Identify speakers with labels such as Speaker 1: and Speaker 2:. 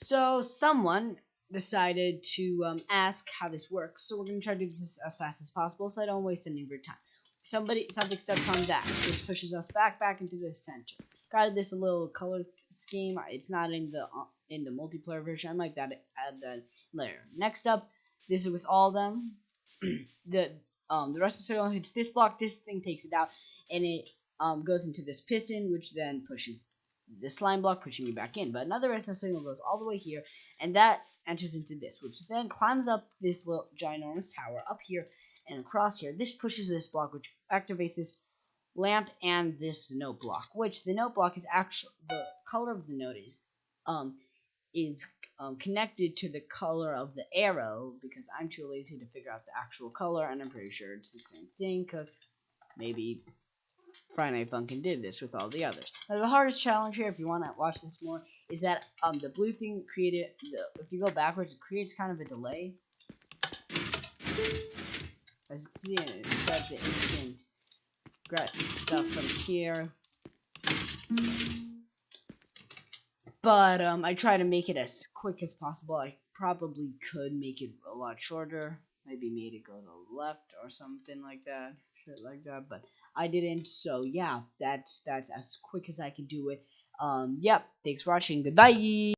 Speaker 1: So someone decided to um, ask how this works. So we're gonna try to do this as fast as possible, so I don't waste any of your time. Somebody, something steps on that. This pushes us back, back into the center. Got this a little color scheme. It's not in the uh, in the multiplayer version. I might add add that later. Next up, this is with all of them. the um the rest of the signal hits this block. This thing takes it out, and it um goes into this piston, which then pushes the slime block, pushing you back in. But another redstone signal goes all the way here, and that enters into this, which then climbs up this little ginormous tower up here and across here. This pushes this block, which activates this lamp and this note block, which the note block is actually the color of the note is um is um, connected to the color of the arrow because I'm too lazy to figure out the actual color, and I'm pretty sure it's the same thing because maybe Friday Night Funkin' did this with all the others. Now, the hardest challenge here, if you want to watch this more, is that um, the blue thing created, the, if you go backwards, it creates kind of a delay. As you can see, it's at the instant grab stuff from here. But um, I try to make it as quick as possible. I probably could make it a lot shorter. Maybe made it go to the left or something like that. Shit like that. But I didn't. So yeah, that's that's as quick as I can do it. Um, yep. Thanks for watching. Goodbye.